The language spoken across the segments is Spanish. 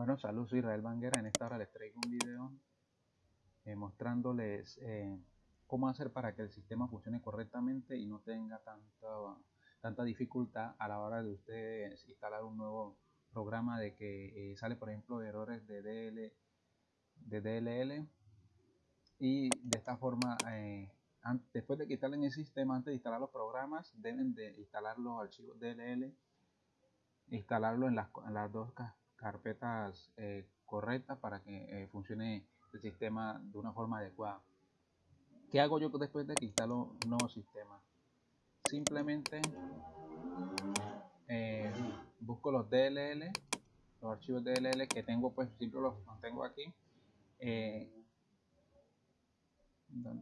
Bueno, saludos, soy Israel Banguera. En esta hora les traigo un video eh, mostrándoles eh, cómo hacer para que el sistema funcione correctamente y no tenga tanta, tanta dificultad a la hora de ustedes instalar un nuevo programa de que eh, sale, por ejemplo, errores de, DL, de DLL y de esta forma, después de que instalen el sistema, antes de instalar los programas, deben de instalar los archivos DLL, instalarlo en las, en las dos carpetas eh, correctas para que eh, funcione el sistema de una forma adecuada. ¿Qué hago yo después de que instalo un nuevo sistema? Simplemente eh, busco los DLL, los archivos DLL que tengo, pues siempre los tengo aquí.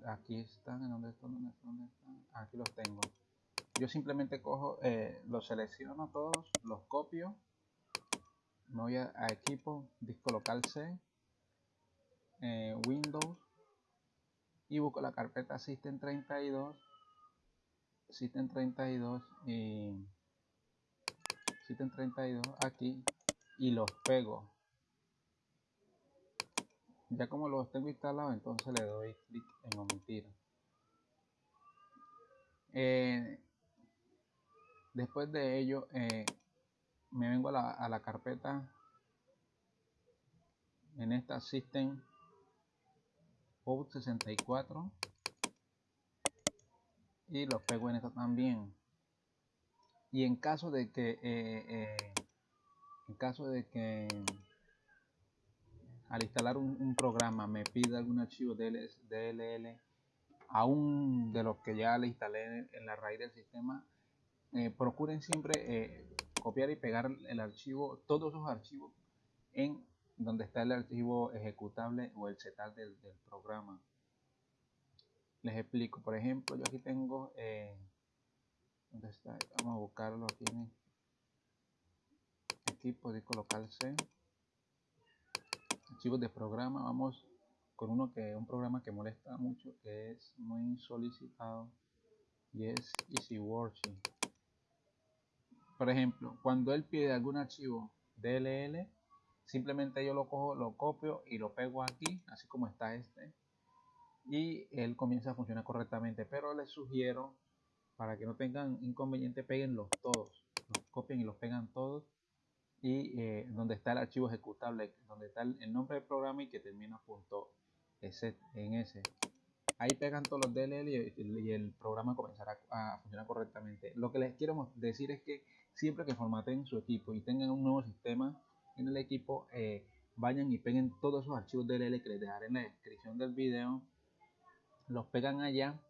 aquí están, ¿dónde están? ¿Dónde están? Aquí los tengo. Yo simplemente cojo, los selecciono todos, los copio me voy a, equipo, disco local C, eh, Windows y busco la carpeta System 32, System 32 y System 32 aquí y los pego. Ya como los tengo instalados, entonces le doy clic en omitir. Eh, después de ello, eh, me vengo a la, carpeta. En esta System Out 64 y lo pego en esta también. Y en caso de que eh, eh, en caso de que al instalar un, programa me pida algún archivo DLL aún de los que ya le instalé en, la raíz del sistema eh, procuren siempre copiar y pegar el archivo, todos esos archivos en donde está el archivo ejecutable o el setal del, programa. Les explico, por ejemplo, yo aquí tengo, eh, ¿dónde está? Vamos a buscarlo aquí en equipo, disco local C, archivos de programa, vamos con uno que un programa que molesta mucho, que es muy solicitado y es EasyWorking por ejemplo, cuando él pide algún archivo DLL, simplemente yo lo cojo, lo copio y lo pego aquí, así como está este, y él comienza a funcionar correctamente. Pero les sugiero, para que no tengan inconveniente, peguenlos todos, los copien y los pegan todos, y eh, donde está el archivo ejecutable, donde está el, nombre del programa y que termina punto en ese ahí pegan todos los DLL y, el programa comenzará a funcionar correctamente. Lo que les quiero decir es que siempre que formaten su equipo y tengan un nuevo sistema en el equipo, eh, vayan y peguen todos esos archivos DLL que les dejaré en la descripción del video, los pegan allá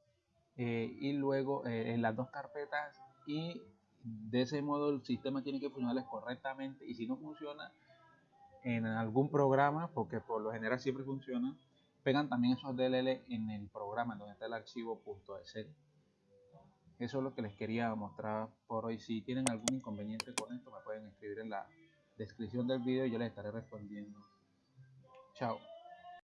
eh, y luego eh, en las dos carpetas y de ese modo el sistema tiene que funcionar correctamente y si no funciona en algún programa, porque por lo general siempre funciona, pegan también esos DLL en el programa donde está el archivo .es. Eso es lo que les quería mostrar por hoy. Si tienen algún inconveniente con esto, me pueden escribir en la descripción del video y yo les estaré respondiendo. Chao.